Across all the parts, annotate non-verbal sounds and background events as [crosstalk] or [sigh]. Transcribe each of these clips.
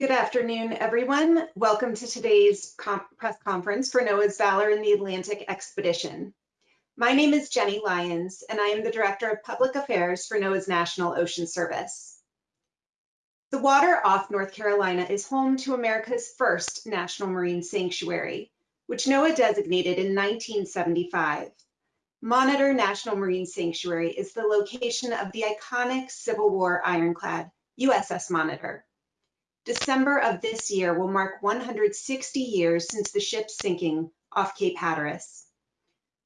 Good afternoon, everyone. Welcome to today's press conference for NOAA's Valor in the Atlantic Expedition. My name is Jenny Lyons, and I am the Director of Public Affairs for NOAA's National Ocean Service. The water off North Carolina is home to America's first National Marine Sanctuary, which NOAA designated in 1975. Monitor National Marine Sanctuary is the location of the iconic Civil War ironclad USS Monitor December of this year will mark 160 years since the ship's sinking off Cape Hatteras.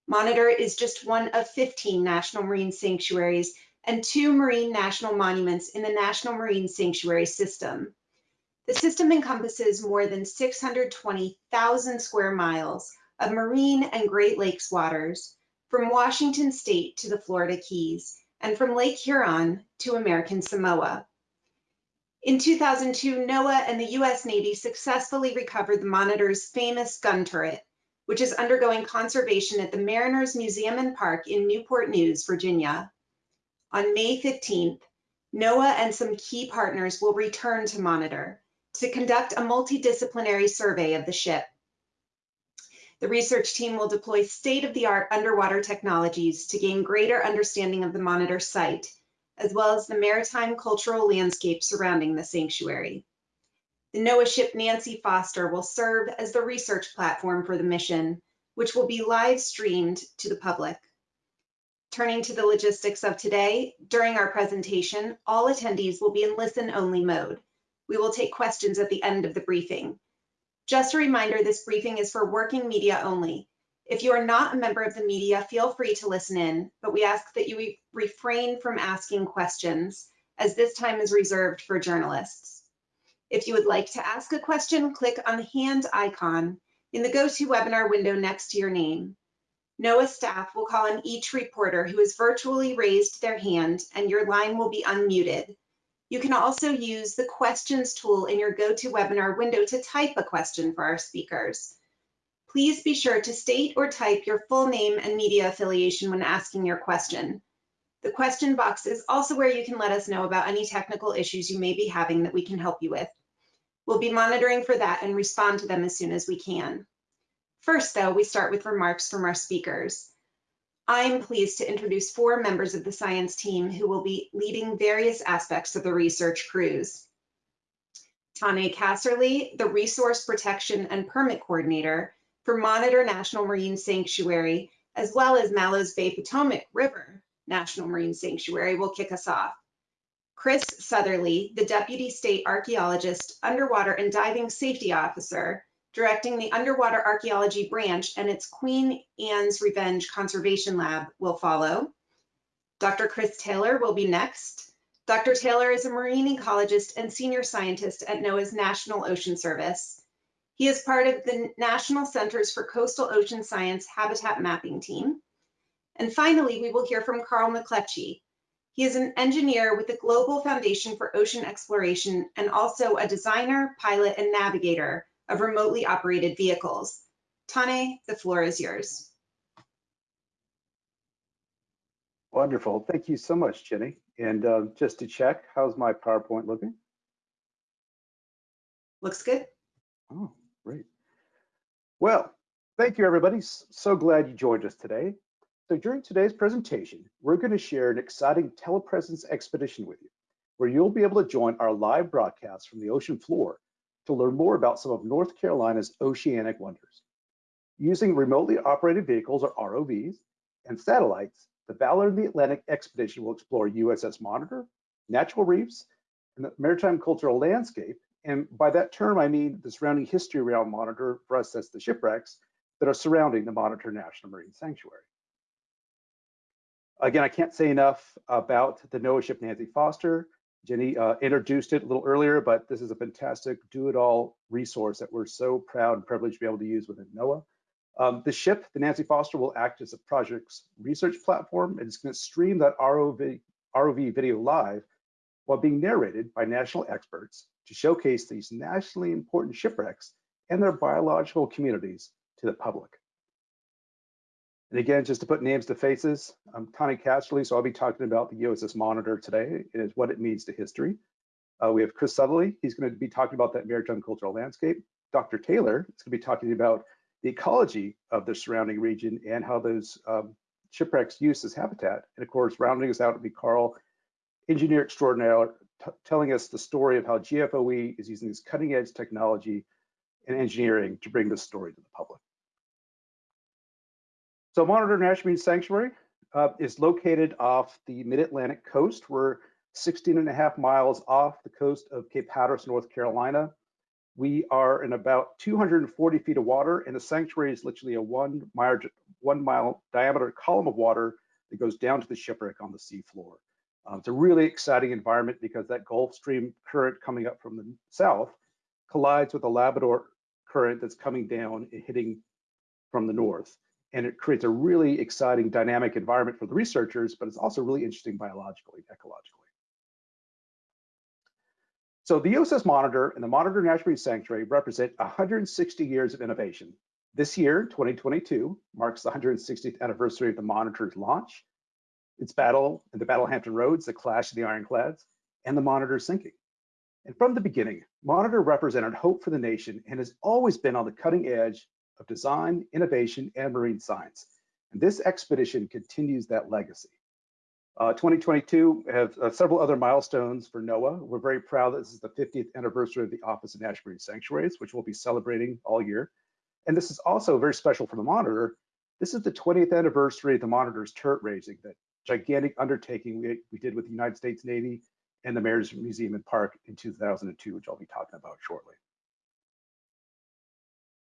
Monitor is just one of 15 national marine sanctuaries and two marine national monuments in the National Marine Sanctuary System. The system encompasses more than 620,000 square miles of marine and Great Lakes waters from Washington state to the Florida Keys and from Lake Huron to American Samoa. In 2002, NOAA and the US Navy successfully recovered the Monitor's famous gun turret, which is undergoing conservation at the Mariners Museum and Park in Newport News, Virginia. On May 15th, NOAA and some key partners will return to Monitor to conduct a multidisciplinary survey of the ship. The research team will deploy state-of-the-art underwater technologies to gain greater understanding of the Monitor site as well as the maritime cultural landscape surrounding the sanctuary. The NOAA ship Nancy Foster will serve as the research platform for the mission, which will be live streamed to the public. Turning to the logistics of today, during our presentation, all attendees will be in listen-only mode. We will take questions at the end of the briefing. Just a reminder, this briefing is for working media only. If you are not a member of the media, feel free to listen in, but we ask that you refrain from asking questions as this time is reserved for journalists. If you would like to ask a question, click on the hand icon in the GoToWebinar window next to your name. NOAA staff will call on each reporter who has virtually raised their hand and your line will be unmuted. You can also use the questions tool in your GoToWebinar window to type a question for our speakers. Please be sure to state or type your full name and media affiliation when asking your question. The question box is also where you can let us know about any technical issues you may be having that we can help you with. We'll be monitoring for that and respond to them as soon as we can. First, though, we start with remarks from our speakers. I'm pleased to introduce four members of the science team who will be leading various aspects of the research cruise. Tane Casserly, the Resource Protection and Permit Coordinator, for Monitor National Marine Sanctuary, as well as Mallows Bay Potomac River National Marine Sanctuary will kick us off. Chris Southerly, the Deputy State Archaeologist, Underwater and Diving Safety Officer, directing the Underwater Archaeology Branch and its Queen Anne's Revenge Conservation Lab will follow. Dr. Chris Taylor will be next. Dr. Taylor is a marine ecologist and senior scientist at NOAA's National Ocean Service. He is part of the National Centers for Coastal Ocean Science Habitat Mapping team. And finally, we will hear from Carl McClechie. He is an engineer with the Global Foundation for Ocean Exploration and also a designer, pilot, and navigator of remotely operated vehicles. Tane, the floor is yours. Wonderful. Thank you so much, Jenny. And uh, just to check, how's my PowerPoint looking? Looks good. Oh, Great. Well, thank you everybody. So glad you joined us today. So during today's presentation, we're going to share an exciting telepresence expedition with you, where you'll be able to join our live broadcast from the ocean floor to learn more about some of North Carolina's oceanic wonders. Using remotely operated vehicles or ROVs and satellites, the Valor in the Atlantic expedition will explore USS Monitor, natural reefs, and the maritime cultural landscape and by that term, I mean the surrounding history around Monitor, for us, that's the shipwrecks that are surrounding the Monitor National Marine Sanctuary. Again, I can't say enough about the NOAA ship Nancy Foster. Jenny uh, introduced it a little earlier, but this is a fantastic do-it-all resource that we're so proud and privileged to be able to use within NOAA. Um, the ship, the Nancy Foster, will act as a project's research platform. It's going to stream that ROV, ROV video live while being narrated by national experts to showcase these nationally important shipwrecks and their biological communities to the public. And again, just to put names to faces, I'm Tane Casserly, so I'll be talking about the USS Monitor today and what it means to history. Uh, we have Chris Southerly. He's going to be talking about that maritime cultural landscape. Dr. Taylor is going to be talking about the ecology of the surrounding region and how those um, shipwrecks use as habitat. And of course, rounding us out will be Carl, engineer extraordinaire, telling us the story of how GFOE is using this cutting edge technology and engineering to bring this story to the public. So Monitor National Marine Sanctuary uh, is located off the mid-Atlantic coast. We're 16 and a half miles off the coast of Cape Hatteras, North Carolina. We are in about 240 feet of water, and the sanctuary is literally a one mile, one mile diameter column of water that goes down to the shipwreck on the seafloor. Um, it's a really exciting environment because that Gulf Stream current coming up from the south collides with a Labrador current that's coming down and hitting from the north and it creates a really exciting dynamic environment for the researchers, but it's also really interesting biologically, ecologically. So the USS Monitor and the Monitor National Marine Sanctuary represent 160 years of innovation. This year, 2022, marks the 160th anniversary of the Monitor's launch, its battle in the Battle of Hampton Roads, the clash of the ironclads, and the Monitor sinking. And from the beginning, Monitor represented hope for the nation and has always been on the cutting edge of design, innovation, and marine science. And this expedition continues that legacy. Uh, 2022 have uh, several other milestones for NOAA. We're very proud that this is the 50th anniversary of the Office of National Marine Sanctuaries, which we'll be celebrating all year. And this is also very special for the Monitor. This is the 20th anniversary of the Monitor's turret raising, that gigantic undertaking we, we did with the United States Navy and the Mariners Museum and Park in 2002, which I'll be talking about shortly.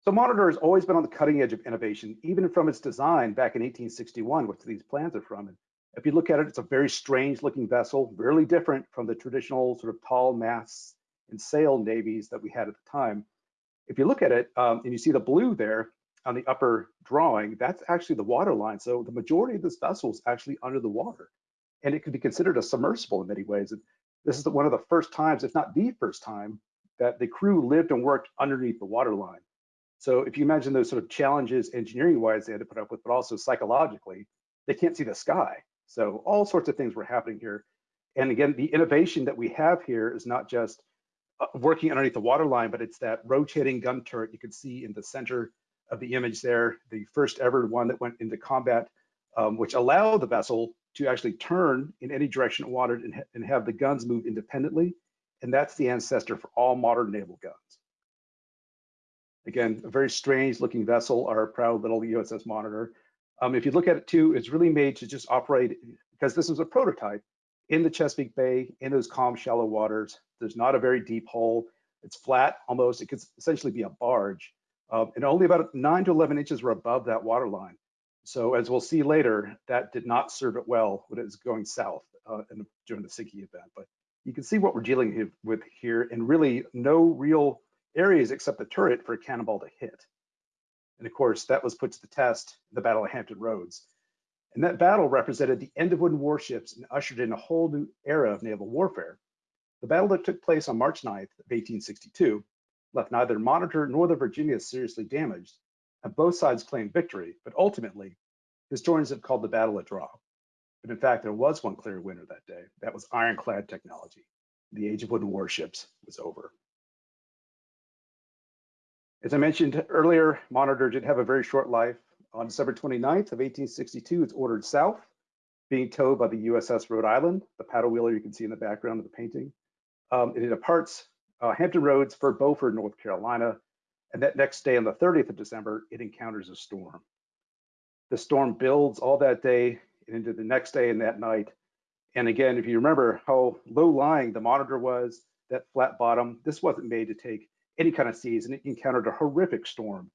So Monitor has always been on the cutting edge of innovation, even from its design back in 1861, which these plans are from. And if you look at it, it's a very strange looking vessel, really different from the traditional sort of tall masts and sail navies that we had at the time. If you look at it um, and you see the blue there on the upper drawing, that's actually the water line. So the majority of this vessel is actually under the water and it could be considered a submersible in many ways. And this is the, one of the first times, if not the first time, that the crew lived and worked underneath the water line. So if you imagine those sort of challenges engineering wise they had to put up with, but also psychologically, they can't see the sky. So all sorts of things were happening here. And again, the innovation that we have here is not just uh, working underneath the water line, but it's that rotating gun turret you can see in the center of the image there, the first ever one that went into combat, um, which allowed the vessel to actually turn in any direction it wanted and, ha and have the guns move independently. And that's the ancestor for all modern naval guns. Again, a very strange looking vessel, our proud little USS Monitor. Um, if you look at it too, it's really made to just operate because this was a prototype in the Chesapeake Bay, in those calm, shallow waters. There's not a very deep hole. It's flat almost. It could essentially be a barge. Uh, and only about nine to 11 inches were above that water line. So as we'll see later, that did not serve it well when it was going south uh, the, during the sinking event. But you can see what we're dealing with here and really no real areas except the turret for a cannonball to hit. And of course, that was put to the test in the Battle of Hampton Roads. And that battle represented the end of wooden warships and ushered in a whole new era of naval warfare. The battle that took place on March 9th of 1862 left neither Monitor nor the Virginia seriously damaged, and both sides claimed victory, but ultimately, historians have called the battle a draw. But in fact, there was one clear winner that day. That was ironclad technology. The age of wooden warships was over. As I mentioned earlier, Monitor did have a very short life. On December 29th of 1862, it's ordered south, being towed by the USS Rhode Island, the paddle wheeler you can see in the background of the painting. Um, it departs uh, Hampton Roads for Beaufort, North Carolina, and that next day on the 30th of December, it encounters a storm. The storm builds all that day and into the next day and that night. And again, if you remember how low lying the monitor was, that flat bottom, this wasn't made to take any kind of seas, and it encountered a horrific storm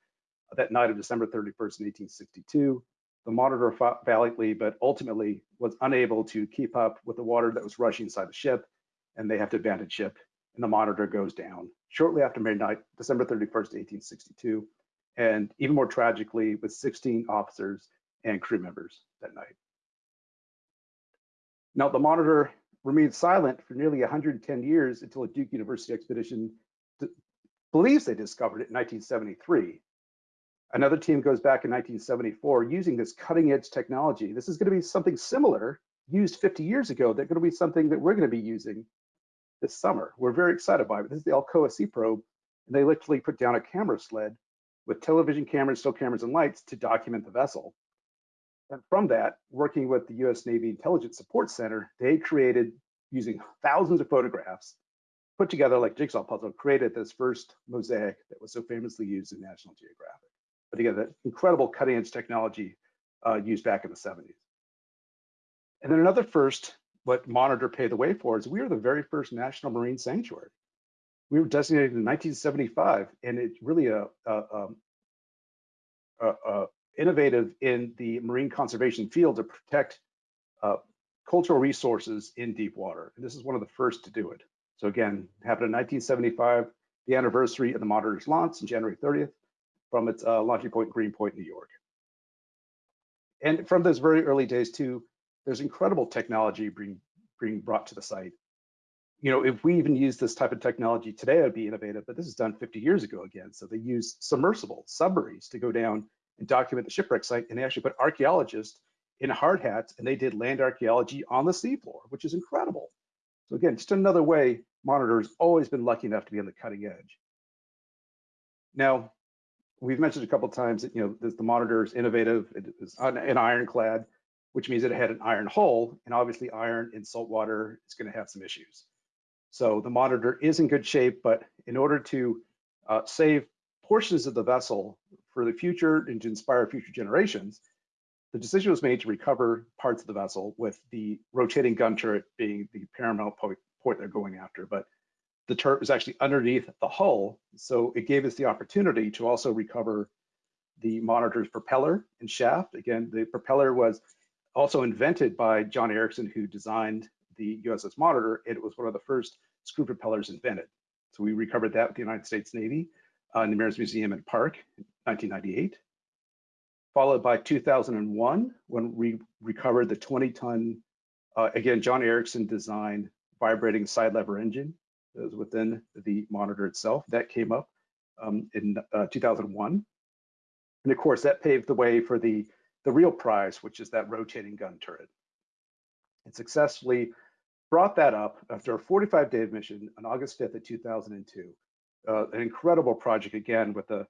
that night of December 31st, 1862. The monitor fought valiantly, but ultimately was unable to keep up with the water that was rushing inside the ship, and they have to abandon ship, and the monitor goes down shortly after midnight, December 31st, 1862, and even more tragically, with 16 officers and crew members that night. Now, the monitor remained silent for nearly 110 years until a Duke University expedition believes they discovered it in 1973. Another team goes back in 1974 using this cutting edge technology. This is going to be something similar used 50 years ago. They're going to be something that we're going to be using this summer. We're very excited by it. This is the Alcoa Sea probe, and they literally put down a camera sled with television cameras, still cameras, and lights to document the vessel. And from that, working with the US Navy Intelligence Support Center, they created, using thousands of photographs, put together like jigsaw puzzle, created this first mosaic that was so famously used in National Geographic. But again, that incredible cutting edge technology uh, used back in the 70s. And then another first, what Monitor paved the way for is we were the very first national marine sanctuary. We were designated in 1975, and it's really a, a, a, a innovative in the marine conservation field to protect uh, cultural resources in deep water. And this is one of the first to do it. So again, happened in 1975, the anniversary of the Monitor's launch on January 30th from its uh, launching point, Greenpoint, New York. And from those very early days too, there's incredible technology being, being brought to the site. You know, if we even use this type of technology today, it'd be innovative, but this is done 50 years ago again. So they use submersible submarines to go down and document the shipwreck site, and they actually put archaeologists in hard hats, and they did land archaeology on the seafloor, which is incredible. So again, just another way Monitor's always been lucky enough to be on the cutting edge. Now, we've mentioned a couple times that you know the, the monitor is innovative. It is an ironclad, which means that it had an iron hull, and obviously iron in salt water is going to have some issues. So the monitor is in good shape, but in order to uh, save portions of the vessel for the future and to inspire future generations, the decision was made to recover parts of the vessel with the rotating gun turret being the paramount point, point they're going after. But the turret was actually underneath the hull. So it gave us the opportunity to also recover the monitor's propeller and shaft. Again, the propeller was also invented by John Ericsson, who designed the USS Monitor. It was one of the first screw propellers invented. So we recovered that with the United States Navy uh, in the Mariners Museum and Park in 1998. Followed by 2001, when we recovered the 20 ton, uh, again, John Ericsson designed vibrating side lever engine that was within the monitor itself. That came up um, in uh, 2001. And of course, that paved the way for the, the real prize, which is that rotating gun turret. It successfully brought that up after a 45 day mission on August 5th of 2002. Uh, an incredible project again with the,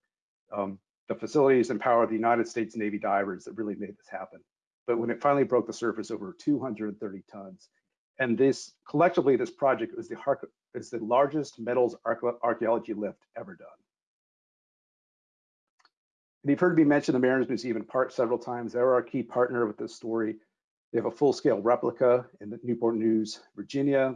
um, the facilities and power of the United States Navy divers that really made this happen. But when it finally broke the surface over 230 tons, and this collectively, this project is the, is the largest metals archaeology lift ever done. And you've heard me mention the Mariners Museum in Park several times. They're our key partner with this story. They have a full-scale replica in the Newport News, Virginia,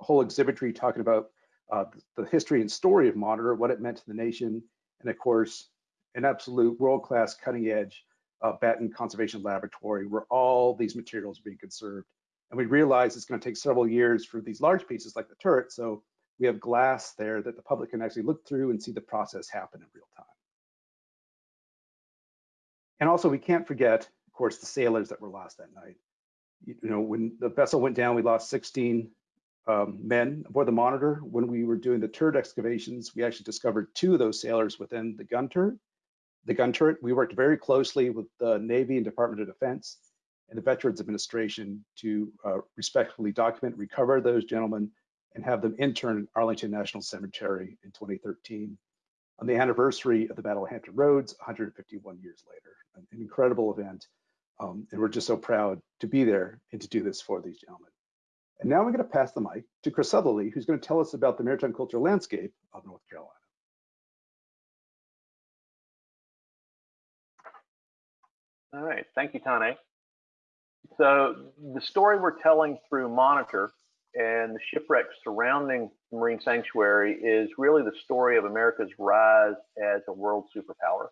a whole exhibitry talking about uh, the history and story of Monitor, what it meant to the nation, and of course, an absolute world-class cutting-edge uh, Batten Conservation Laboratory where all these materials are being conserved and we realize it's going to take several years for these large pieces like the turret. So we have glass there that the public can actually look through and see the process happen in real time. And also we can't forget, of course, the sailors that were lost that night. You know, when the vessel went down, we lost 16 um, men aboard the monitor. When we were doing the turret excavations, we actually discovered two of those sailors within the gun turret. The gun turret, we worked very closely with the Navy and Department of Defense and the Veterans Administration to uh, respectfully document, recover those gentlemen, and have them interned at Arlington National Cemetery in 2013 on the anniversary of the Battle of Hampton Roads 151 years later. An incredible event. Um, and we're just so proud to be there and to do this for these gentlemen. And now I'm going to pass the mic to Chris Southerly, who's going to tell us about the maritime cultural landscape of North Carolina. All right, thank you, Tane. So the story we're telling through Monitor and the shipwrecks surrounding Marine Sanctuary is really the story of America's rise as a world superpower.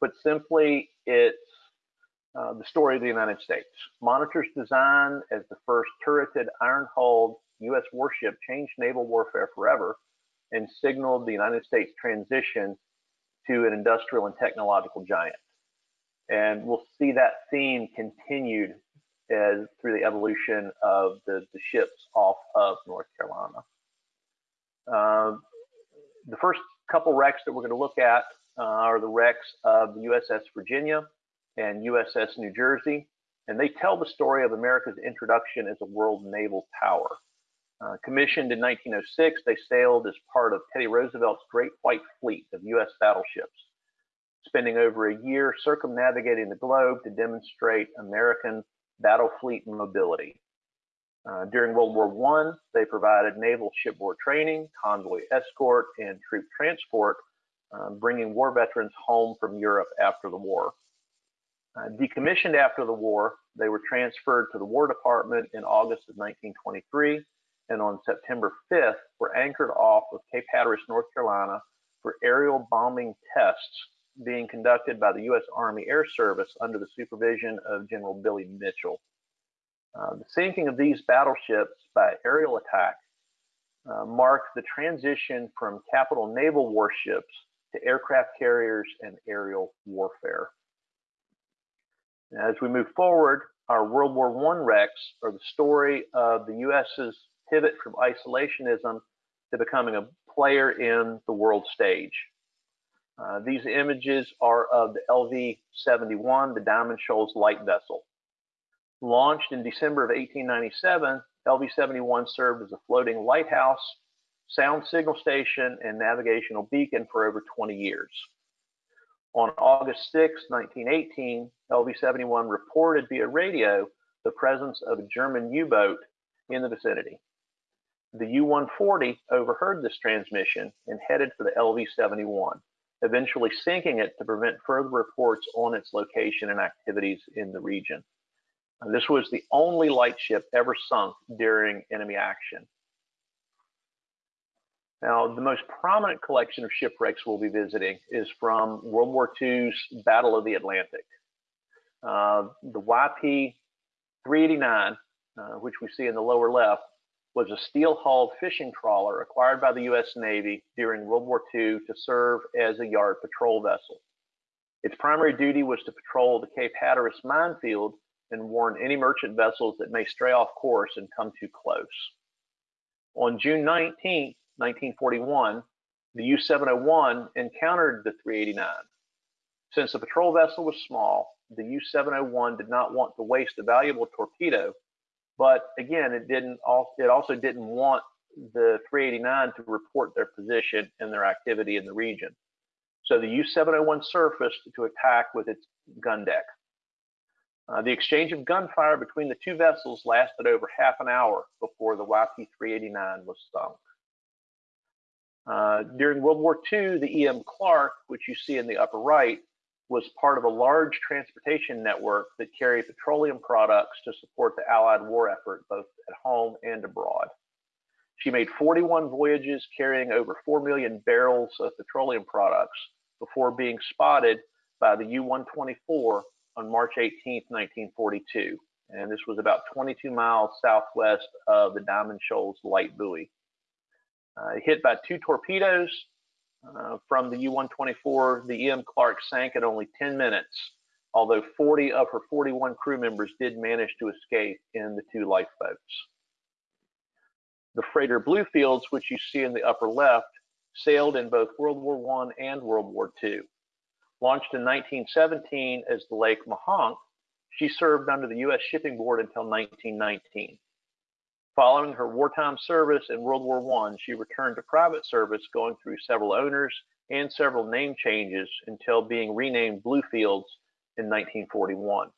Put simply, it's uh, the story of the United States. Monitor's design as the first turreted iron-hulled U.S. warship changed naval warfare forever and signaled the United States transition to an industrial and technological giant. And we'll see that theme continued as through the evolution of the, the ships off of North Carolina. Uh, the first couple wrecks that we're going to look at uh, are the wrecks of the USS Virginia and USS New Jersey, and they tell the story of America's introduction as a world naval power. Uh, commissioned in 1906, they sailed as part of Teddy Roosevelt's Great White Fleet of U.S. battleships, spending over a year circumnavigating the globe to demonstrate American battle fleet mobility. Uh, during World War I, they provided naval shipboard training, convoy escort, and troop transport, uh, bringing war veterans home from Europe after the war. Uh, decommissioned after the war, they were transferred to the War Department in August of 1923, and on September 5th were anchored off of Cape Hatteras, North Carolina, for aerial bombing tests being conducted by the U.S. Army Air Service under the supervision of General Billy Mitchell. Uh, the sinking of these battleships by aerial attack uh, marked the transition from capital naval warships to aircraft carriers and aerial warfare. As we move forward, our World War I wrecks are the story of the U.S.'s pivot from isolationism to becoming a player in the world stage. Uh, these images are of the LV-71, the Diamond Shoals light vessel. Launched in December of 1897, LV-71 served as a floating lighthouse, sound signal station, and navigational beacon for over 20 years. On August 6, 1918, LV-71 reported via radio the presence of a German U-boat in the vicinity. The U-140 overheard this transmission and headed for the LV-71, eventually sinking it to prevent further reports on its location and activities in the region. This was the only lightship ever sunk during enemy action. Now, the most prominent collection of shipwrecks we'll be visiting is from World War II's Battle of the Atlantic. Uh, the YP 389, uh, which we see in the lower left, was a steel-hulled fishing trawler acquired by the U.S. Navy during World War II to serve as a yard patrol vessel. Its primary duty was to patrol the Cape Hatteras minefield and warn any merchant vessels that may stray off course and come too close. On June 19, 1941, the U-701 encountered the 389. Since the patrol vessel was small, the U-701 did not want to waste a valuable torpedo, but again, it didn't. It also didn't want the 389 to report their position and their activity in the region. So the U-701 surfaced to attack with its gun deck. Uh, the exchange of gunfire between the two vessels lasted over half an hour before the YP-389 was sunk. Uh, during World War II, the E.M. Clark, which you see in the upper right, was part of a large transportation network that carried petroleum products to support the Allied war effort both at home and abroad. She made 41 voyages carrying over 4 million barrels of petroleum products before being spotted by the U-124 on March 18, 1942. And this was about 22 miles southwest of the Diamond Shoals light buoy. Uh, hit by two torpedoes uh, from the U-124, the E.M. Clark sank in only 10 minutes, although 40 of her 41 crew members did manage to escape in the two lifeboats. The freighter Bluefields, which you see in the upper left, sailed in both World War I and World War II. Launched in 1917 as the Lake Mohonk, she served under the U.S. Shipping Board until 1919. Following her wartime service in World War I, she returned to private service, going through several owners and several name changes until being renamed Bluefields in 1941.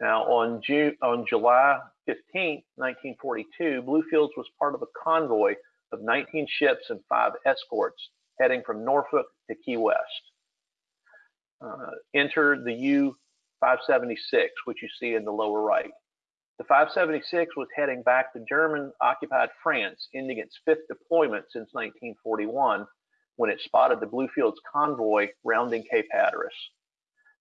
Now, on, June, on July 15, 1942, Bluefields was part of a convoy of 19 ships and five escorts heading from Norfolk to Key West. Uh, enter the U-576, which you see in the lower right. The 576 was heading back to German-occupied France, ending its fifth deployment since 1941, when it spotted the Bluefields convoy rounding Cape Hatteras.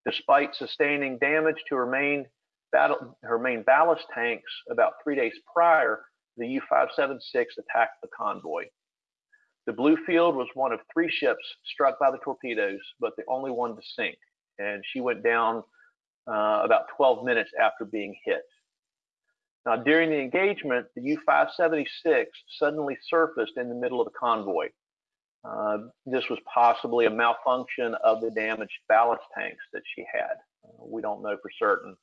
Despite sustaining damage to her main, battle, her main ballast tanks about three days prior, the U-576 attacked the convoy. The Bluefield was one of three ships struck by the torpedoes, but the only one to sink, and she went down uh, about 12 minutes after being hit. Now, during the engagement, the U-576 suddenly surfaced in the middle of the convoy. Uh, this was possibly a malfunction of the damaged ballast tanks that she had. Uh, we don't know for certain.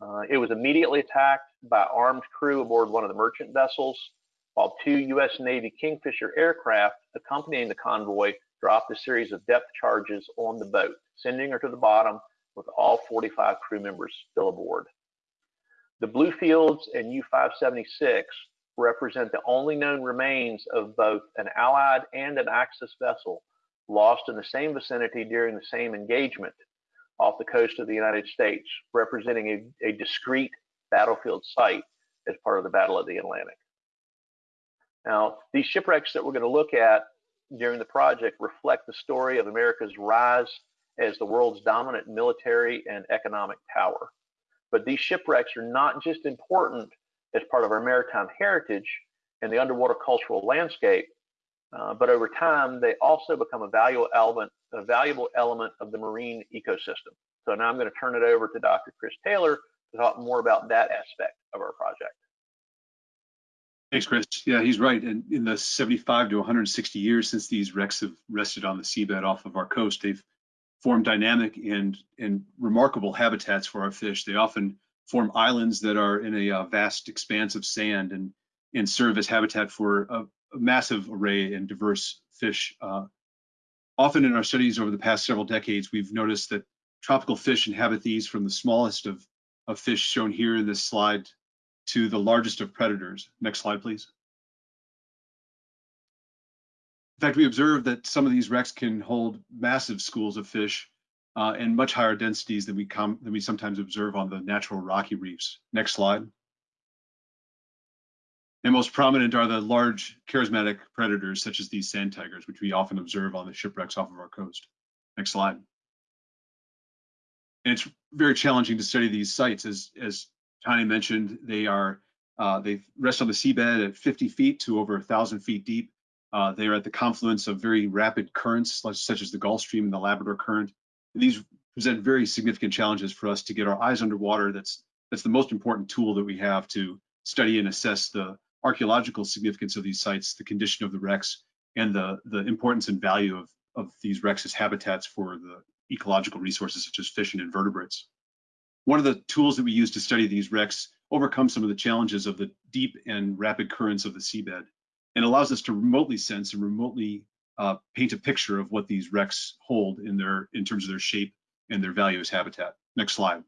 Uh, it was immediately attacked by armed crew aboard one of the merchant vessels, while two U.S. Navy Kingfisher aircraft accompanying the convoy dropped a series of depth charges on the boat, sending her to the bottom with all 45 crew members still aboard. The Bluefields and U-576 represent the only known remains of both an Allied and an Axis vessel lost in the same vicinity during the same engagement off the coast of the United States, representing a, a discrete battlefield site as part of the Battle of the Atlantic. Now, these shipwrecks that we're going to look at during the project reflect the story of America's rise as the world's dominant military and economic power. But these shipwrecks are not just important as part of our maritime heritage and the underwater cultural landscape, uh, but over time, they also become a valuable element, a valuable element of the marine ecosystem. So now I'm going to turn it over to Dr. Chris Taylor to talk more about that aspect of our project. Thanks, Chris. Yeah, he's right. And in the 75 to 160 years since these wrecks have rested on the seabed off of our coast, they've formed dynamic and, and remarkable habitats for our fish. They often form islands that are in a uh, vast expanse of sand and, and serve as habitat for a, a massive array and diverse fish. Uh, often in our studies over the past several decades, we've noticed that tropical fish inhabit these from the smallest of, of fish shown here in this slide to the largest of predators. Next slide, please. In fact, we observed that some of these wrecks can hold massive schools of fish uh, and much higher densities than we, than we sometimes observe on the natural rocky reefs. Next slide. And most prominent are the large charismatic predators such as these sand tigers, which we often observe on the shipwrecks off of our coast. Next slide. And it's very challenging to study these sites. As, as Tane mentioned, they are uh, they rest on the seabed at 50 feet to over 1,000 feet deep. Uh, they are at the confluence of very rapid currents, such as the Gulf Stream and the Labrador Current. These present very significant challenges for us to get our eyes underwater. That's that's the most important tool that we have to study and assess the archaeological significance of these sites, the condition of the wrecks, and the the importance and value of of these wrecks as habitats for the ecological resources such as fish and invertebrates. One of the tools that we use to study these wrecks overcomes some of the challenges of the deep and rapid currents of the seabed and allows us to remotely sense and remotely uh, paint a picture of what these wrecks hold in their in terms of their shape and their value as habitat. Next slide.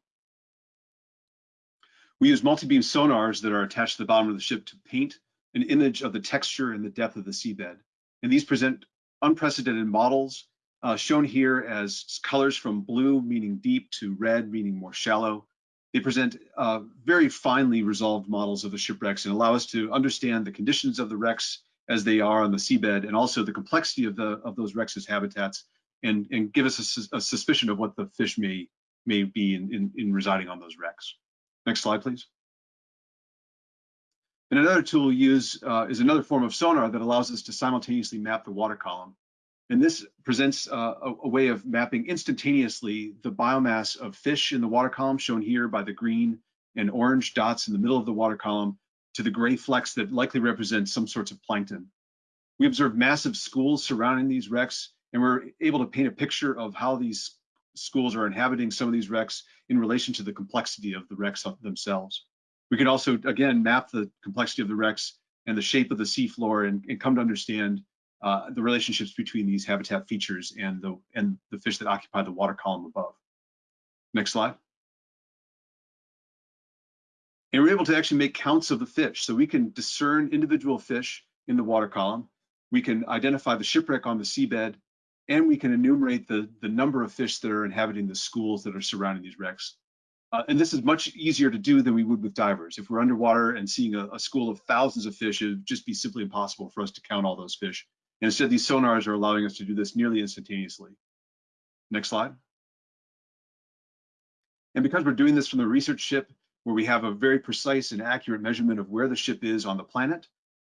We use multi-beam sonars that are attached to the bottom of the ship to paint an image of the texture and the depth of the seabed. And these present unprecedented models uh, shown here as colors from blue, meaning deep, to red, meaning more shallow. They present uh, very finely resolved models of the shipwrecks and allow us to understand the conditions of the wrecks as they are on the seabed and also the complexity of the of those wrecks habitats and, and give us a, a suspicion of what the fish may may be in, in, in residing on those wrecks. Next slide, please. And another tool we use uh, is another form of sonar that allows us to simultaneously map the water column. And this presents uh, a, a, way of mapping instantaneously the biomass of fish in the water column, shown here by the green and orange dots in the middle of the water column, to the gray flecks that likely represent some sorts of plankton. We observed massive schools surrounding these wrecks, and we're able to paint a picture of how these schools are inhabiting some of these wrecks in relation to the complexity of the wrecks themselves. We can also, again, map the complexity of the wrecks and the shape of the seafloor and, and come to understand uh, the relationships between these habitat features and the, and the fish that occupy the water column above. Next slide. And we're able to actually make counts of the fish. So we can discern individual fish in the water column. We can identify the shipwreck on the seabed, and we can enumerate the, the number of fish that are inhabiting the schools that are surrounding these wrecks. Uh, and this is much easier to do than we would with divers. If we're underwater and seeing a, a, school of thousands of fish, it would just be simply impossible for us to count all those fish. And instead, these sonars are allowing us to do this nearly instantaneously. Next slide. And because we're doing this from the research ship, where we have a very precise and accurate measurement of where the ship is on the planet,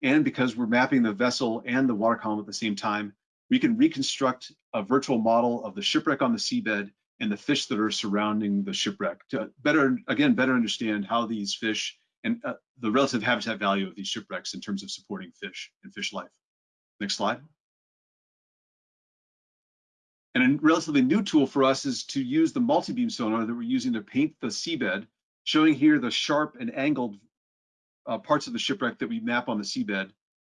and because we're mapping the vessel and the water column at the same time, we can reconstruct a virtual model of the shipwreck on the seabed and the fish that are surrounding the shipwreck to better, again, better understand how these fish and uh, the relative habitat value of these shipwrecks in terms of supporting fish and fish life. Next slide. And a relatively new tool for us is to use the multi-beam sonar that we're using to paint the seabed showing here the sharp and angled uh, parts of the shipwreck that we map on the seabed.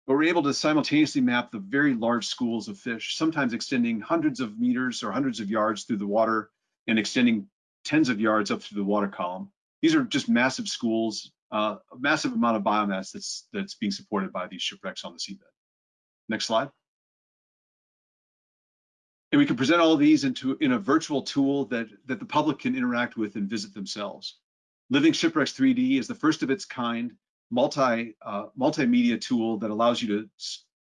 But we're able to simultaneously map the very large schools of fish, sometimes extending hundreds of meters or hundreds of yards through the water and extending tens of yards up through the water column. These are just massive schools, uh, a massive amount of biomass that's that's being supported by these shipwrecks on the seabed. Next slide. And we can present all these into in a virtual tool that, that the public can interact with and visit themselves. Living Shipwrecks 3D is the first of its kind multi uh, multimedia tool that allows you to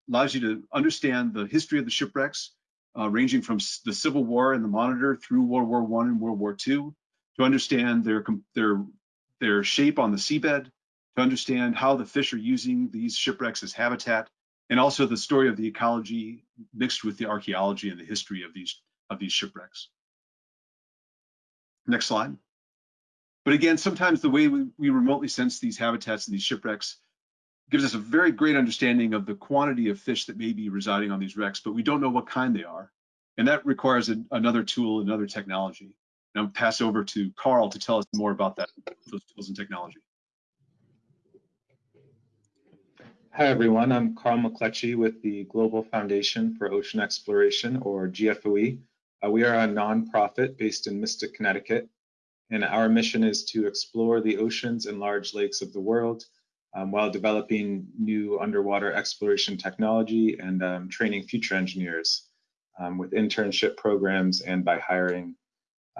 allows you to understand the history of the shipwrecks, uh, ranging from the Civil War and the Monitor through World War One and World War Two, to understand their their their shape on the seabed, to understand how the fish are using these shipwrecks as habitat, and also the story of the ecology mixed with the archaeology and the history of these of these shipwrecks. Next slide. But again, sometimes the way we, we remotely sense these habitats and these shipwrecks gives us a very great understanding of the quantity of fish that may be residing on these wrecks, but we don't know what kind they are. And that requires a, another tool, another technology. And I'll pass over to Carl to tell us more about that, those tools and technology. Hi, everyone. I'm Carl McCletchy with the Global Foundation for Ocean Exploration, or GFOE. Uh, we are a nonprofit based in Mystic, Connecticut, and our mission is to explore the oceans and large lakes of the world um, while developing new underwater exploration technology and um, training future engineers um, with internship programs and by hiring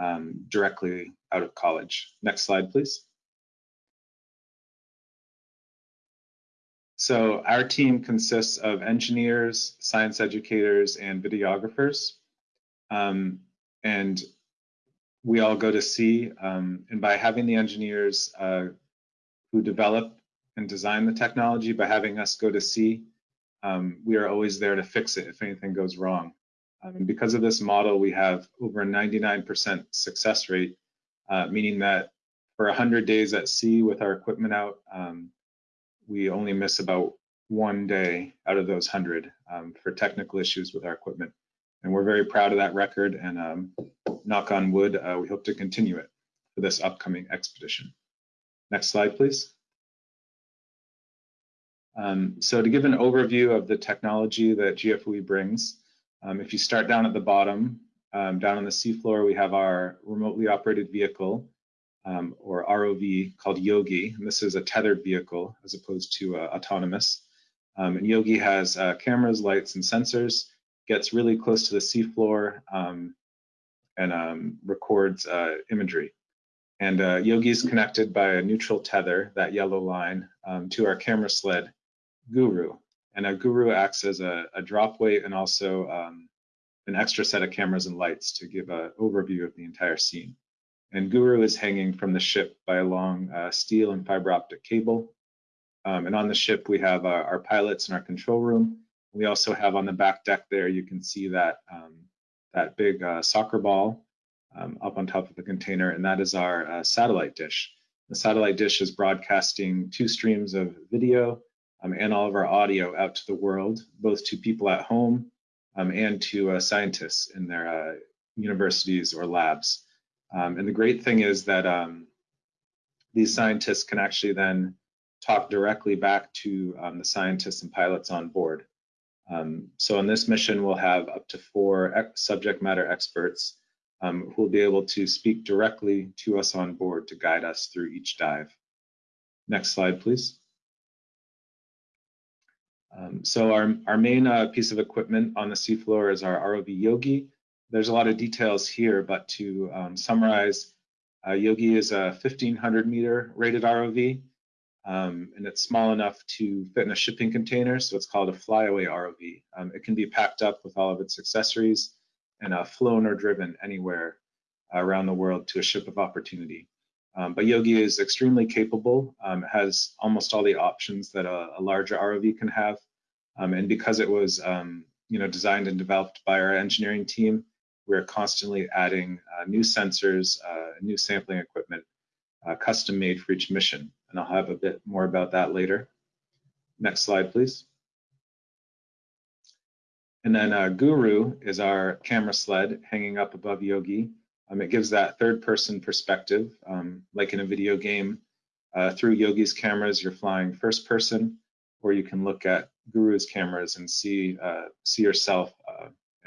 um, directly out of college. Next slide, please. So our team consists of engineers, science educators, and videographers. Um, and we all go to sea. Um, and by having the engineers uh, who develop and design the technology, by having us go to sea, um, we are always there to fix it if anything goes wrong. Um, and because of this model, we have over a 99% success rate, uh, meaning that for 100 days at sea with our equipment out, um, we only miss about one day out of those 100 um, for technical issues with our equipment. And we're very proud of that record and um, knock on wood, uh, we hope to continue it for this upcoming expedition. Next slide, please. Um, so to give an overview of the technology that GFOE brings, um, if you start down at the bottom, um, down on the seafloor, we have our remotely operated vehicle um, or ROV called Yogi. And this is a tethered vehicle as opposed to uh, autonomous. Um, and Yogi has uh, cameras, lights, and sensors, gets really close to the seafloor um, and um, records uh, imagery. And uh, Yogi is connected by a neutral tether, that yellow line, um, to our camera sled, Guru. And a Guru acts as a, a drop weight and also um, an extra set of cameras and lights to give an overview of the entire scene. And Guru is hanging from the ship by a long uh, steel and fiber optic cable. Um, and on the ship, we have our, our, pilots in our control room. We also have on the back deck there, you can see that, um, that big uh, soccer ball um, up on top of the container, and that is our uh, satellite dish. The satellite dish is broadcasting two streams of video um, and all of our audio out to the world, both to people at home um, and to uh, scientists in their uh, universities or labs. Um, and the great thing is that um, these scientists can actually then talk directly back to um, the scientists and pilots on board. Um, so on this mission, we'll have up to four subject matter experts um, who will be able to speak directly to us on board to guide us through each dive. Next slide, please. Um, so our, our main uh, piece of equipment on the seafloor is our ROV Yogi. There's a lot of details here, but to um, summarize, uh, Yogi is a 1500 meter rated ROV, um, and it's small enough to fit in a shipping container, so it's called a flyaway ROV. Um, it can be packed up with all of its accessories and uh, flown or driven anywhere around the world to a ship of opportunity. Um, but Yogi is extremely capable, um, has almost all the options that a, a larger ROV can have. Um, and because it was you know, designed and developed by our engineering team, we're constantly adding uh, new sensors, uh, new sampling equipment, uh, custom made for each mission. And I'll have a bit more about that later. Next slide, please. And then uh, Guru is our camera sled hanging up above Yogi. Um, it gives that third person perspective, um, like in a video game. Uh, through Yogi's cameras, you're flying first person, or you can look at Guru's cameras and see uh, see yourself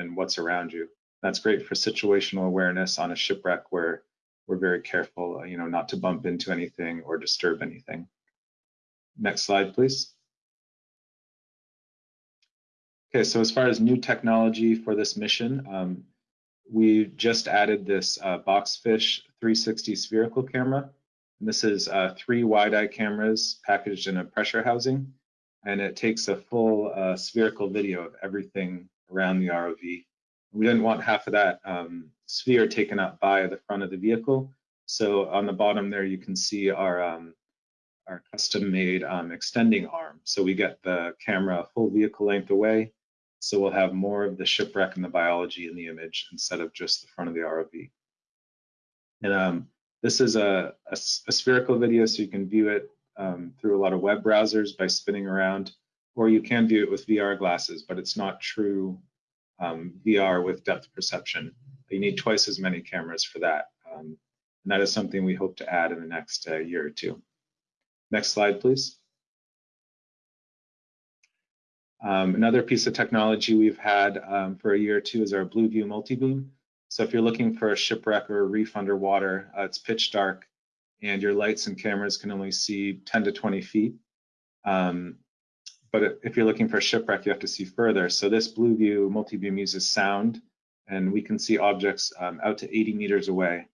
and what's around you. That's great for situational awareness on a shipwreck where we're very careful, uh, you know, not to bump into anything or disturb anything. Next slide, please. Okay, so as far as new technology for this mission, um, we just added this uh, Boxfish 360 spherical camera. And this is uh, three wide-eye cameras packaged in a pressure housing, and it takes a full uh, spherical video of everything around the ROV. We didn't want half of that um, sphere taken up by the front of the vehicle. So on the bottom there, you can see our um, our custom-made um, extending arm. So we get the camera full vehicle length away, so we'll have more of the shipwreck and the biology in the image instead of just the front of the ROV. And um, this is a, a, a, spherical video, so you can view it um, through a lot of web browsers by spinning around, or you can view it with VR glasses, but it's not true um, VR with depth perception. You need twice as many cameras for that. Um, and that is something we hope to add in the next uh, year or two. Next slide, please. Um, another piece of technology we've had um, for a year or two is our Blueview multi-beam. So if you're looking for a shipwreck or a reef underwater, uh, it's pitch dark and your lights and cameras can only see 10 to 20 feet. Um, but if you're looking for a shipwreck, you have to see further. So this blue view, multi-beam uses sound and we can see objects um, out to 80 meters away.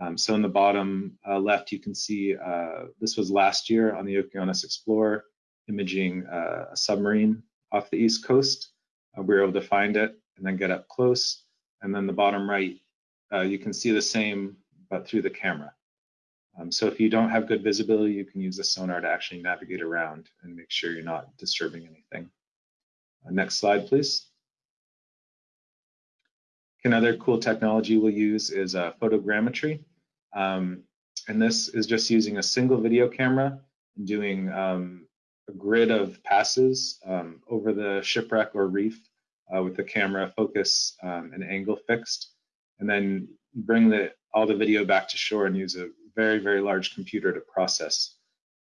Um, so in the bottom uh, left, you can see uh, this was last year on the Okeanos Explorer imaging uh, a submarine off the east coast. Uh, we were able to find it and then get up close. And then the bottom right, uh, you can see the same, but through the camera. Um, so if you don't have good visibility, you can use the sonar to actually navigate around and make sure you're not disturbing anything. Uh, next slide, please. Another cool technology we'll use is uh, photogrammetry. Um, and this is just using a single video camera and doing um, a grid of passes um, over the shipwreck or reef uh, with the camera focus um, and angle fixed, and then bring the, all the video back to shore and use a very, very large computer to process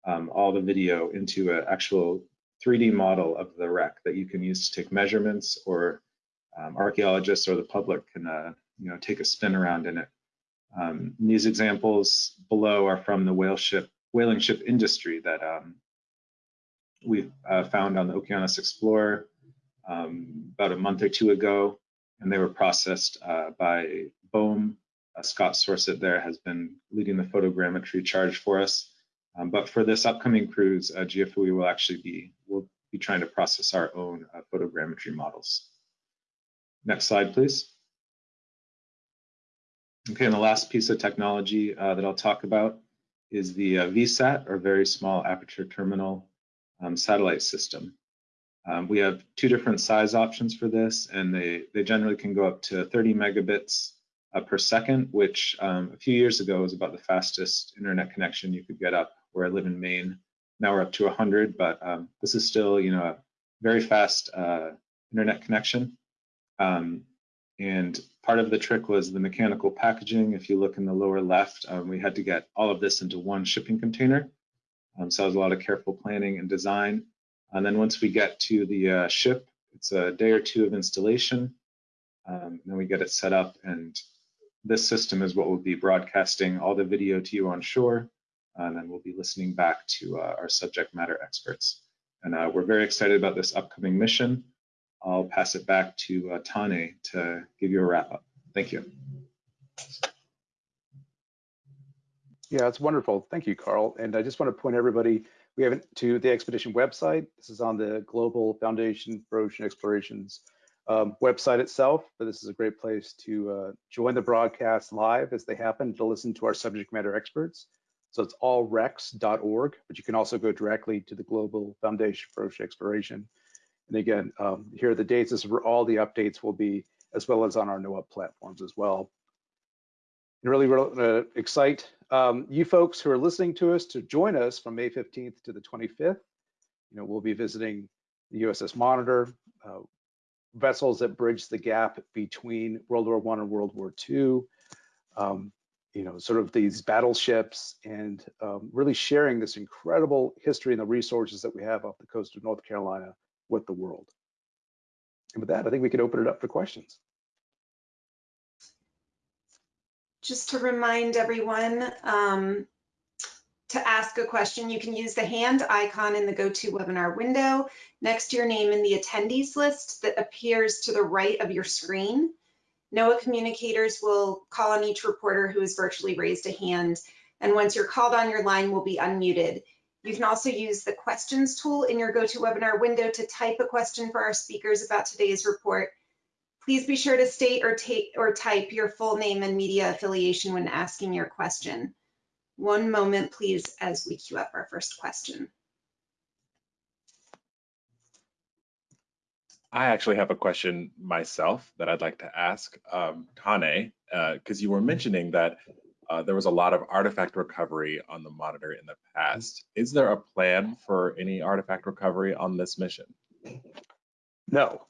um, all the video into an actual 3D model of the wreck that you can use to take measurements or um, archaeologists or the public can uh, you know, take a spin around in it. Um, these examples below are from the whale ship, whaling ship industry that um, we uh, found on the Okeanos Explorer um, about a month or two ago, and they were processed uh, by BOEM. Uh, Scott Sorset there has been leading the photogrammetry charge for us. Um, but for this upcoming cruise, uh, GFOE will actually be, we'll be trying to process our own uh, photogrammetry models. Next slide, please. Okay, and the last piece of technology uh, that I'll talk about is the uh, VSAT, or Very Small Aperture Terminal um, Satellite System. Um, we have two different size options for this, and they, they generally can go up to 30 megabits uh, per second, which um, a few years ago was about the fastest internet connection you could get up where I live in Maine. Now we're up to 100, but um, this is still, you know, a very fast uh, internet connection. Um, and part of the trick was the mechanical packaging. If you look in the lower left, um, we had to get all of this into one shipping container. Um, so it was a lot of careful planning and design. And then once we get to the uh, ship, it's a day or two of installation. Um, then we get it set up and this system is what will be broadcasting all the video to you on shore. And then we'll be listening back to uh, our subject matter experts. And uh, we're very excited about this upcoming mission. I'll pass it back to uh, Tane to give you a wrap up. Thank you. Yeah, it's wonderful. Thank you, Carl. And I just want to point everybody, we have to the expedition website. This is on the Global Foundation for Ocean Explorations um, website itself, but this is a great place to uh, join the broadcast live as they happen to listen to our subject matter experts. So it's allrex.org, but you can also go directly to the Global Foundation for Ocean Exploration and again, um, here are the dates. This is where all the updates will be, as well as on our NOAA platforms as well. And really, really uh, excite um, you folks who are listening to us to join us from May 15th to the 25th. You know, we'll be visiting the USS Monitor, uh, vessels that bridge the gap between World War One and World War II. um, you know, sort of these battleships and um, really sharing this incredible history and the resources that we have off the coast of North Carolina with the world. And with that, I think we could open it up for questions. Just to remind everyone, um, to ask a question, you can use the hand icon in the GoToWebinar window next to your name in the attendees list that appears to the right of your screen. NOAA communicators will call on each reporter who has virtually raised a hand, and once you're called on, your line will be unmuted. You can also use the questions tool in your GoToWebinar window to type a question for our speakers about today's report. Please be sure to state or, or type your full name and media affiliation when asking your question. One moment, please, as we queue up our first question. I actually have a question myself that I'd like to ask um, Tane, because uh, you were mentioning that uh, there was a lot of artifact recovery on the monitor in the past. Is there a plan for any artifact recovery on this mission? No.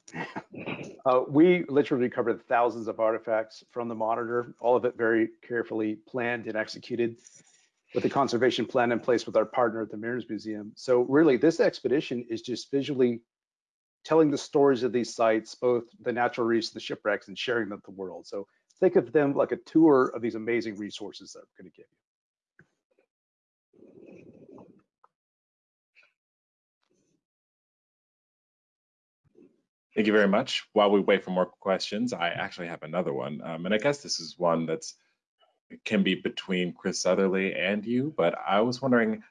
Uh, we literally recovered thousands of artifacts from the monitor, all of it very carefully planned and executed with the conservation plan in place with our partner at the Mariners Museum. So really this expedition is just visually telling the stories of these sites, both the natural reefs the shipwrecks and sharing them with the world. So think of them like a tour of these amazing resources that I'm gonna give you. Thank you very much. While we wait for more questions, I actually have another one. Um, and I guess this is one that's can be between Chris Southerly and you, but I was wondering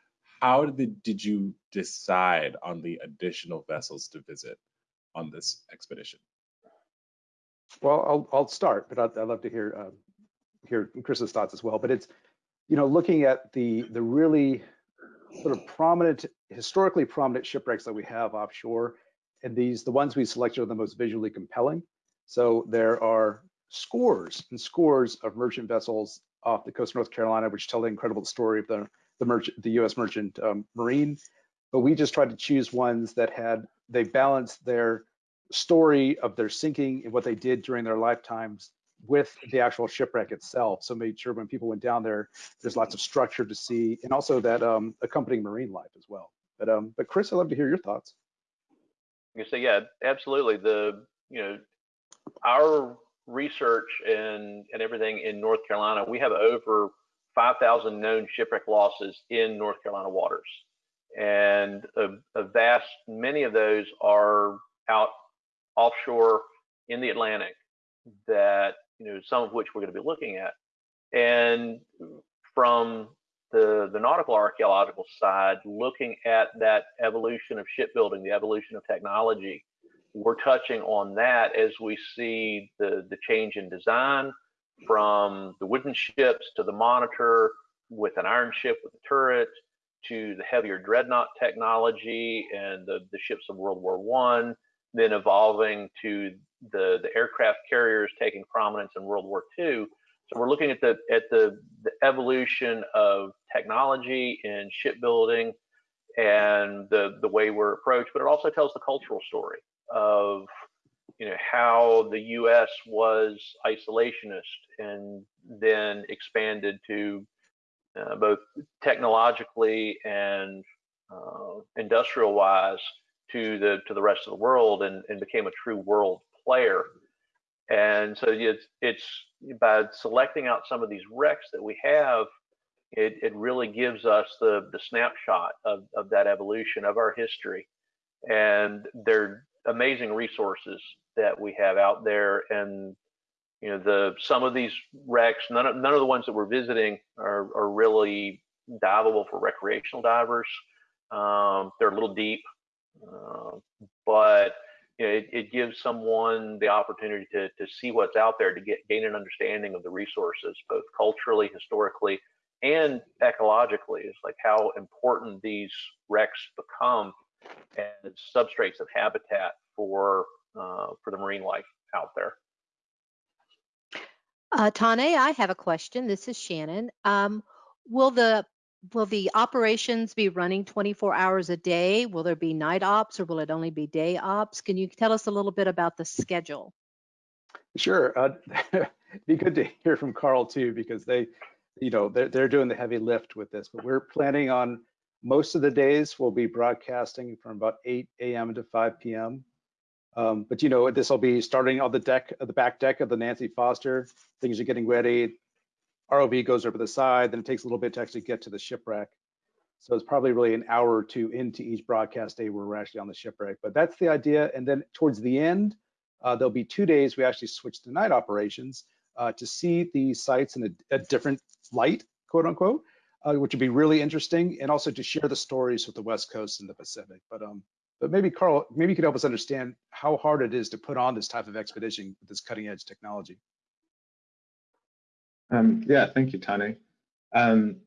how did, did you decide on the additional vessels to visit on this expedition? Well, I'll, I'll start, but I'd, I'd love to hear uh, hear Chris's thoughts as well. But it's, you know, looking at the the really sort of prominent, historically prominent shipwrecks that we have offshore, and these the ones we selected are the most visually compelling. So there are scores and scores of merchant vessels off the coast of North Carolina, which tell the incredible story of the the merchant, the U.S. merchant um, marine. But we just tried to choose ones that had they balanced their story of their sinking and what they did during their lifetimes with the actual shipwreck itself. So made sure when people went down there, there's lots of structure to see, and also that um, accompanying marine life as well. But um, but Chris, I'd love to hear your thoughts. You say, yeah, absolutely. The you know our research and, and everything in North Carolina, we have over 5,000 known shipwreck losses in North Carolina waters. And a, a, vast, many of those are out offshore in the Atlantic that, you know, some of which we're going to be looking at. And from the, the nautical archaeological side, looking at that evolution of shipbuilding, the evolution of technology, we're touching on that as we see the, the change in design from the wooden ships to the monitor with an iron ship with a turret to the heavier dreadnought technology and the, the ships of World War One, then evolving to the, the aircraft carriers taking prominence in World War II. So we're looking at the at the, the evolution of technology in shipbuilding and the the way we're approached, but it also tells the cultural story of you know how the U.S. was isolationist and then expanded to uh, both technologically and uh, industrial wise to the to the rest of the world and, and became a true world player. And so it's it's by selecting out some of these wrecks that we have, it, it really gives us the the snapshot of, of that evolution of our history. And they're amazing resources that we have out there. And you know the some of these wrecks none of none of the ones that we're visiting are, are really diveable for recreational divers. Um, they're a little deep uh, but you know, it, it, gives someone the opportunity to, to see what's out there to get gain an understanding of the resources both culturally historically and ecologically. It's like how important these wrecks become as substrates of habitat for uh, for the marine life out there. Uh, Tane, I have a question. This is Shannon. Um, will the will the operations be running 24 hours a day? Will there be night ops or will it only be day ops? Can you tell us a little bit about the schedule? Sure. Uh, it'd [laughs] be good to hear from Carl too, because they, you know, they're, they're doing the heavy lift with this, but we're planning on most of the days we'll be broadcasting from about 8 a.m. to 5 p.m. Um, but you know, this will be starting on the deck, the back deck of the Nancy Foster. Things are getting ready. ROV goes over the side, then it takes a little bit to actually get to the shipwreck. So it's probably really an hour or two into each broadcast day where we're actually on the shipwreck. But that's the idea. And then towards the end, uh, there'll be two days we actually switch to night operations uh, to see the sites in a, a different light, quote unquote, uh, which would be really interesting, and also to share the stories with the West Coast and the Pacific. But um, but maybe Carl, maybe you could help us understand how hard it is to put on this type of expedition with this cutting edge technology. Um, yeah, thank you, Tane. Um,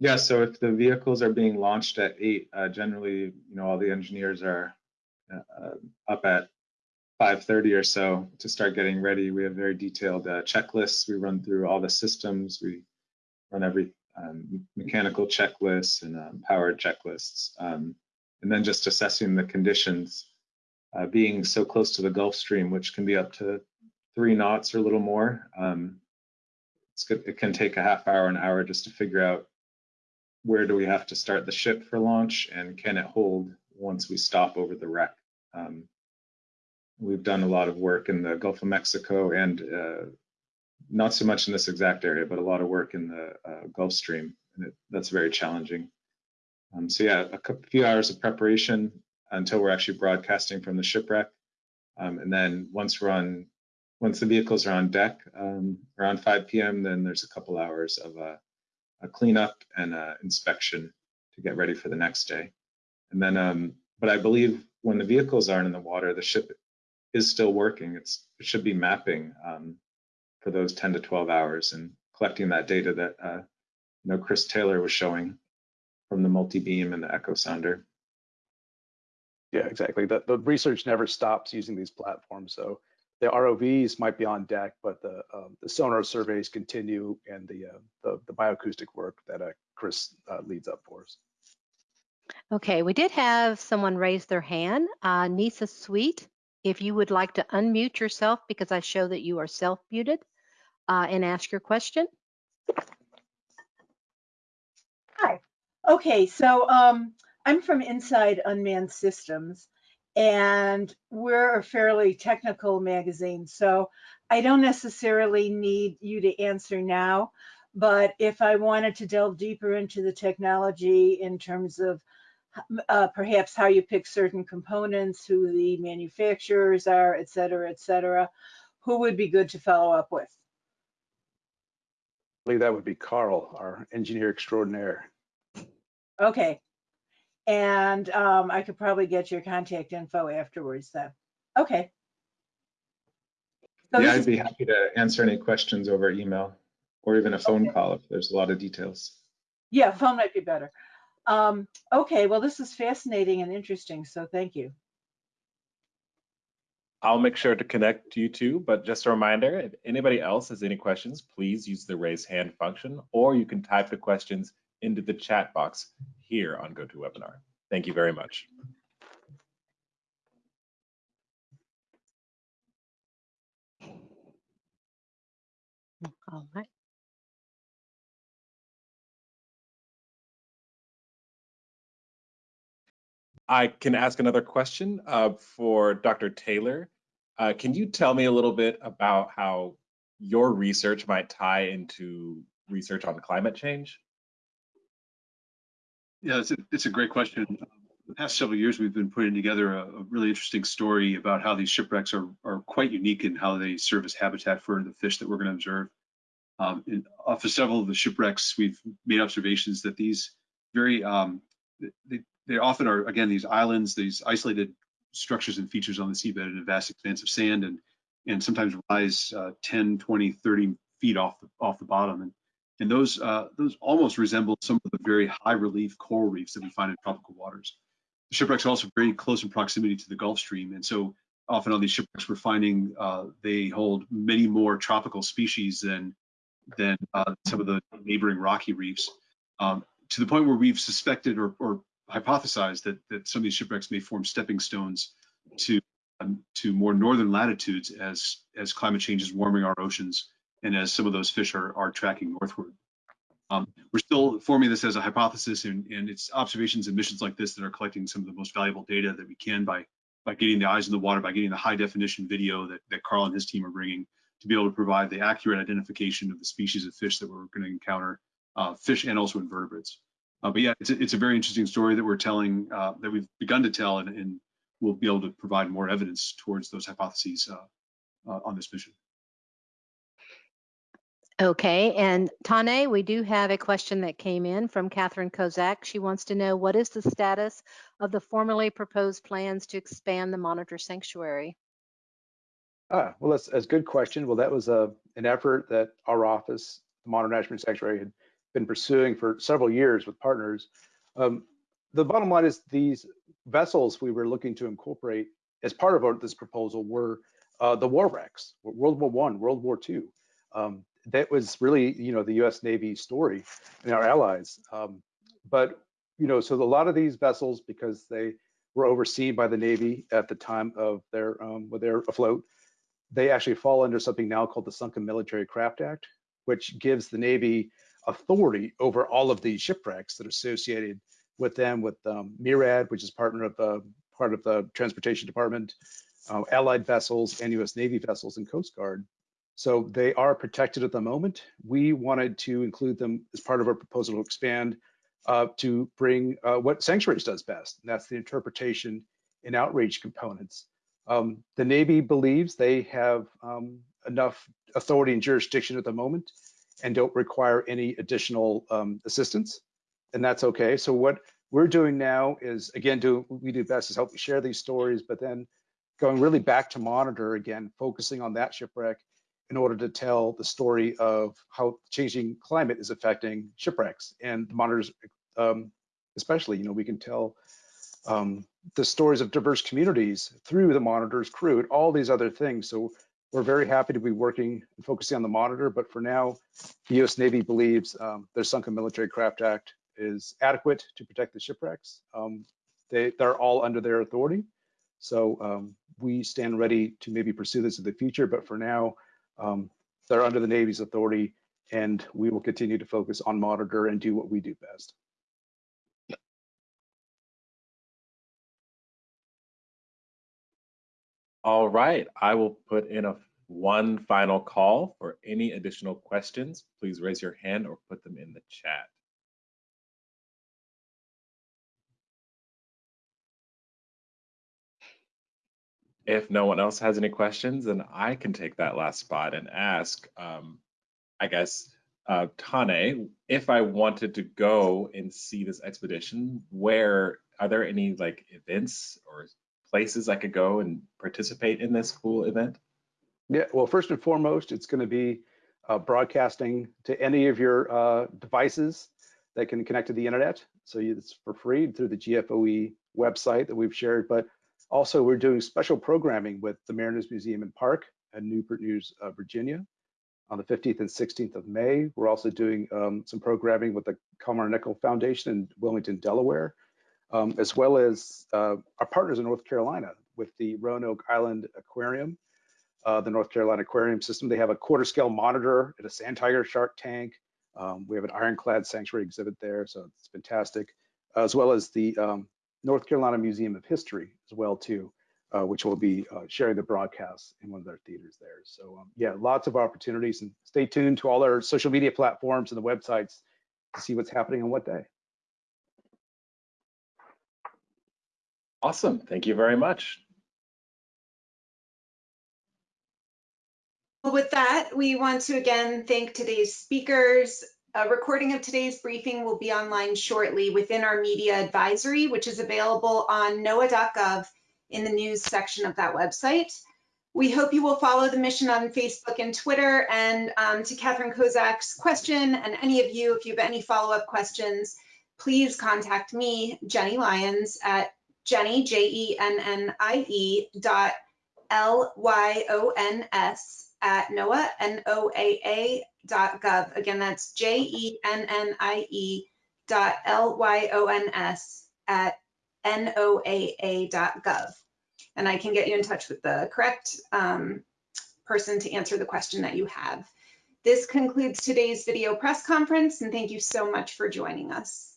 yeah, so if the vehicles are being launched at eight, uh, generally, you know, all the engineers are uh, up at 5:30 or so to start getting ready. We have very detailed uh, checklists. We run through all the systems. We run every um, mechanical checklists and um, power checklists, um, and then just assessing the conditions. Uh, being so close to the Gulf Stream, which can be up to three knots or a little more, um, good, it can take a half hour, an hour just to figure out where do we have to start the ship for launch and can it hold once we stop over the wreck. Um, we've done a lot of work in the Gulf of Mexico and uh, not so much in this exact area, but a lot of work in the uh, Gulf Stream, and it, that's very challenging. Um, so yeah, a couple, few hours of preparation until we're actually broadcasting from the shipwreck, um, and then once we're on, once the vehicles are on deck um, around 5 p.m., then there's a couple hours of a, a cleanup and a inspection to get ready for the next day. And then, um, but I believe when the vehicles aren't in the water, the ship is still working. It's it should be mapping um, for those 10 to 12 hours and collecting that data that uh, you know Chris Taylor was showing from the multi-beam and the echo sounder. Yeah, exactly. The, the research never stops using these platforms. So the ROVs might be on deck, but the um, the sonar surveys continue and the uh, the, the, bioacoustic work that uh, Chris uh, leads up for us. Okay, we did have someone raise their hand. Uh, Nisa Sweet, if you would like to unmute yourself because I show that you are self-muted uh, and ask your question. Hi. Okay, so um, I'm from Inside Unmanned Systems, and we're a fairly technical magazine, so I don't necessarily need you to answer now, but if I wanted to delve deeper into the technology in terms of uh, perhaps how you pick certain components, who the manufacturers are, et cetera, et cetera, who would be good to follow up with? I believe that would be Carl, our engineer extraordinaire. Okay. And um, I could probably get your contact info afterwards then. Okay. So yeah, I'd be happy to answer any questions over email or even a phone okay. call if there's a lot of details. Yeah, phone might be better. Um, okay, well, this is fascinating and interesting, so thank you. I'll make sure to connect you two, but just a reminder, if anybody else has any questions, please use the raise hand function, or you can type the questions into the chat box here on GoToWebinar. Thank you very much. All right. I can ask another question uh, for Dr. Taylor. Uh, can you tell me a little bit about how your research might tie into research on climate change? Yeah, it's a, it's a great question. The past several years, we've been putting together a, a really interesting story about how these shipwrecks are, are quite unique in how they serve as habitat for the fish that we're going to observe. Um, and off of several of the shipwrecks, we've made observations that these very um, they, they often are, again, these islands, these isolated structures and features on the seabed in a vast expanse of sand and, and sometimes rise uh, 10, 20, 30 feet off the, off the bottom. And, and those, uh, those almost resemble some of the very high relief coral reefs that we find in tropical waters. The shipwrecks are also very close in proximity to the Gulf Stream. And so often on these shipwrecks, we're finding uh, they hold many more tropical species than, than uh, some of the neighboring rocky reefs. Um, to the point where we've suspected or, or hypothesized that, that some of these shipwrecks may form stepping stones to um, to more northern latitudes as as climate change is warming our oceans and as some of those fish are, are tracking northward. Um, we're still forming this as a hypothesis and, and it's observations and missions like this that are collecting some of the most valuable data that we can by, by getting the eyes in the water, by getting the high definition video that, that Carl and his team are bringing to be able to provide the accurate identification of the species of fish that we're going to encounter, uh, fish and also invertebrates. Uh, but yeah, it's a, it's a very interesting story that we're telling, uh, that we've begun to tell, and, and, we'll be able to provide more evidence towards those hypotheses uh, uh, on this mission. Okay, and Tane, we do have a question that came in from Catherine Kozak. She wants to know what is the status of the formally proposed plans to expand the monitor sanctuary? Ah, well, that's, that's a good question. Well, that was a, an effort that our office, the Monitor National Sanctuary, had been pursuing for several years with partners. Um, the bottom line is these vessels we were looking to incorporate as part of our, this proposal were uh, the war wrecks, World War One, World War Two. Um, that was really, you know, the U.S. Navy story and our allies. Um, but you know, so a lot of these vessels, because they were overseen by the Navy at the time of their um, when they're afloat, they actually fall under something now called the Sunken Military Craft Act, which gives the Navy authority over all of these shipwrecks that are associated with them, with um, MARAD, which is partner of the part of the Transportation Department, uh, Allied vessels, and U.S. Navy vessels and Coast Guard. So they are protected at the moment. We wanted to include them as part of our proposal to expand uh, to bring uh, what Sanctuaries does best, and that's the interpretation and outreach components. Um, the Navy believes they have um, enough authority and jurisdiction at the moment and don't require any additional um, assistance, and that's okay. So what we're doing now is, again, do we do best is help share these stories, but then going really back to monitor again, focusing on that shipwreck in order to tell the story of how changing climate is affecting shipwrecks and the monitors, um, especially, you know, we can tell um, the stories of diverse communities through the monitor's crew and all these other things. So we're very happy to be working and focusing on the monitor, but for now, the US Navy believes um, their Sunken Military Craft Act is adequate to protect the shipwrecks. Um, they, they're all under their authority. So um, we stand ready to maybe pursue this in the future, but for now, um, they're under the Navy's authority and we will continue to focus on monitor and do what we do best. All right, I will put in a one final call for any additional questions. Please raise your hand or put them in the chat. If no one else has any questions, then I can take that last spot and ask, um, I guess, uh, Tane, if I wanted to go and see this expedition, where are there any like events or places I could go and participate in this cool event? Yeah, well, first and foremost, it's going to be uh, broadcasting to any of your uh, devices that can connect to the internet. So it's for free through the GFOE website that we've shared. But also, we're doing special programming with the Mariners Museum and Park in Newport News, uh, Virginia on the 15th and 16th of May. We're also doing um, some programming with the Kalmar Nyckel Foundation in Wilmington, Delaware um, as well as uh, our partners in North Carolina with the Roanoke Island Aquarium, uh, the North Carolina Aquarium System. They have a quarter scale monitor at a sand tiger shark tank. Um, we have an ironclad sanctuary exhibit there, so it's fantastic, as well as the um, North Carolina Museum of History as well too, uh, which will be uh, sharing the broadcast in one of their theaters there. So um, yeah, lots of opportunities and stay tuned to all our social media platforms and the websites to see what's happening on what day. Awesome. Thank you very much. Well, with that, we want to again thank today's speakers. A recording of today's briefing will be online shortly within our media advisory, which is available on NOAA.gov in the news section of that website. We hope you will follow the mission on Facebook and Twitter. And um, to Catherine Kozak's question, and any of you, if you have any follow-up questions, please contact me, Jennie Lyons, at Jennie, J-E-N-N-I-E dot L-Y-O-N-S at NOAA, N-O-A-A dot gov. Again, that's J-E-N-N-I-E dot L-Y-O-N-S at N-O-A-A dot gov. And I can get you in touch with the correct um, person to answer the question that you have. This concludes today's video press conference, and thank you so much for joining us.